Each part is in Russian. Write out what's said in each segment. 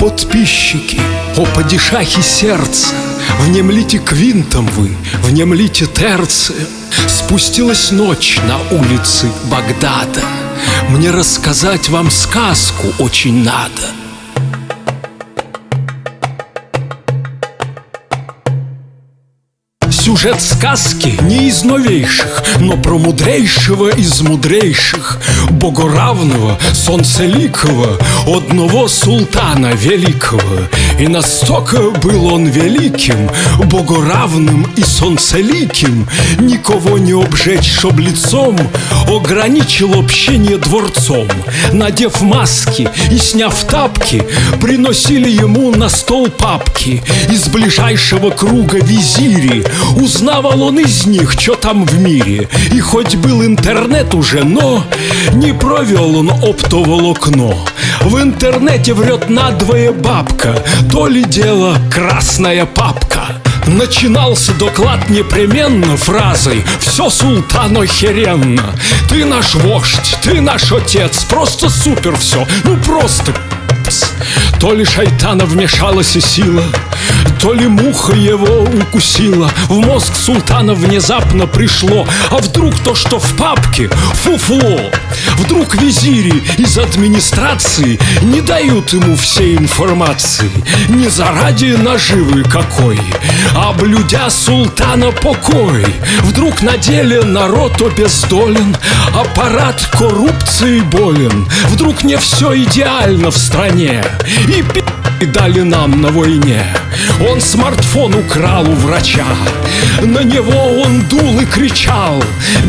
Подписчики, о падишахи сердца, Внемлите квинтом вы, внемлите терцием. Спустилась ночь на улицы Багдада. Мне рассказать вам сказку очень надо — Сюжет сказки не из новейших, но про мудрейшего из мудрейших, богоравного, солнцеликого, одного султана великого. И настолько был он великим, богоравным и солнцеликим, никого не обжечь, чтоб лицом ограничил общение дворцом. Надев маски и сняв тапки, приносили ему на стол папки из ближайшего круга визири, Узнавал он из них, что там в мире. И хоть был интернет уже, но Не провел он оптоволокно. В интернете врет надвое бабка То ли дело красная папка. Начинался доклад непременно фразой «Все султан охеренно! Ты наш вождь, ты наш отец, просто супер все, ну просто то ли шайтана вмешалась и сила, то ли муха его укусила. В мозг султана внезапно пришло. А вдруг то, что в папке, фуфло? Вдруг визири из администрации Не дают ему всей информации? Не заради наживы какой А блюдя султана покой. Вдруг на деле народ обездолен Аппарат коррупции болен. Вдруг не все идеально в стране И пи*** дали нам на войне Он смартфон украл у врача. На него он дул и кричал.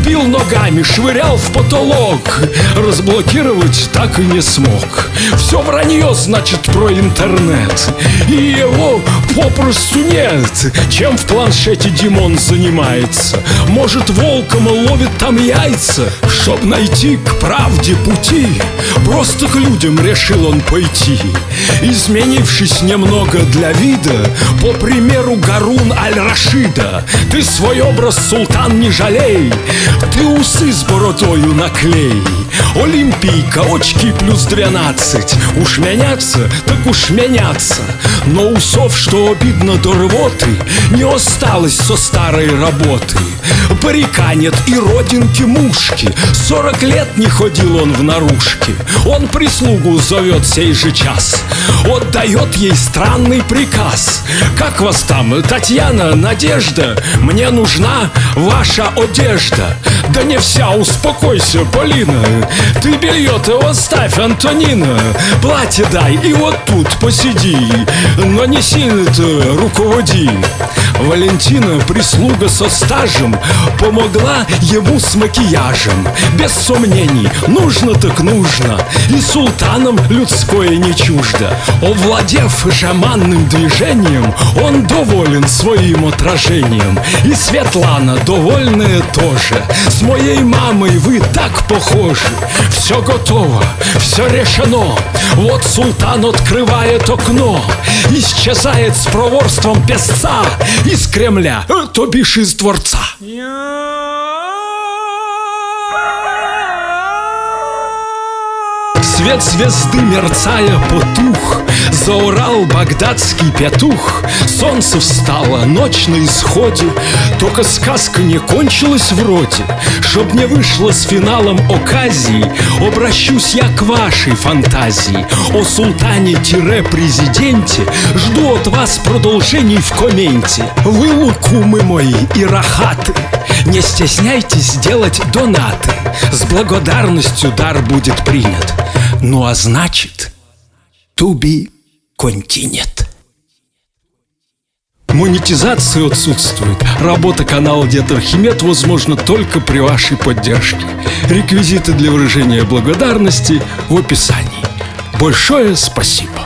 Бил ногами, швырял в потолок. Разблокировать так и не смог. Все вранье, значит, про интернет. И его попросту нет. Чем в планшете Димон занимается? Может, волком ловит там яйца? Чтоб найти к правде пути. Просто к людям решил он пойти. Изменившись немного для вида По примеру Гарун Аль-Рашида Ты свой образ, султан, не жалей. Ты усы с бородою наклей Олимпийка, очки плюс 12 Уж меняться, так уж меняться. Но усов, что обидно до рвоты Не осталось со старой работы. Парика нет и родинки мушки. Сорок лет не ходил он в наружке. Он прислугу зовет сей же час. Отдает ей странный приказ. Как вас там, Татьяна, Надежда? Мне нужна ваша одежда. Да не вся, успокойся, Полина Ты белье-то оставь, Антонина Платье дай и вот тут посиди. Но не сильно-то руководи. Валентина, прислуга со стажем Помогла ему с макияжем. Без сомнений, нужно так нужно. И султанам людское не чуждо. Овладев жаманным движением Он доволен своим отражением. И Светлана довольная тоже. С моей мамой вы так похожи Все готово, все решено. Вот султан открывает окно Исчезает с проворством песца Из Кремля, то бишь из дворца Свет звезды, мерцая, потух. Заорал багдадский петух. Солнце встало, ночь на исходе. Только сказка не кончилась вроде Чтоб не вышло с финалом оказии Обращусь я к вашей фантазии. О султане-президенте Жду от вас продолжений в комменте Вы лукумы мои и рахаты. Не стесняйтесь делать донаты. С благодарностью дар будет принят Ну а значит, be continued Монетизация отсутствует. Работа канала Дед Архимед возможна только при вашей поддержке. Реквизиты для выражения благодарности в описании. Большое спасибо!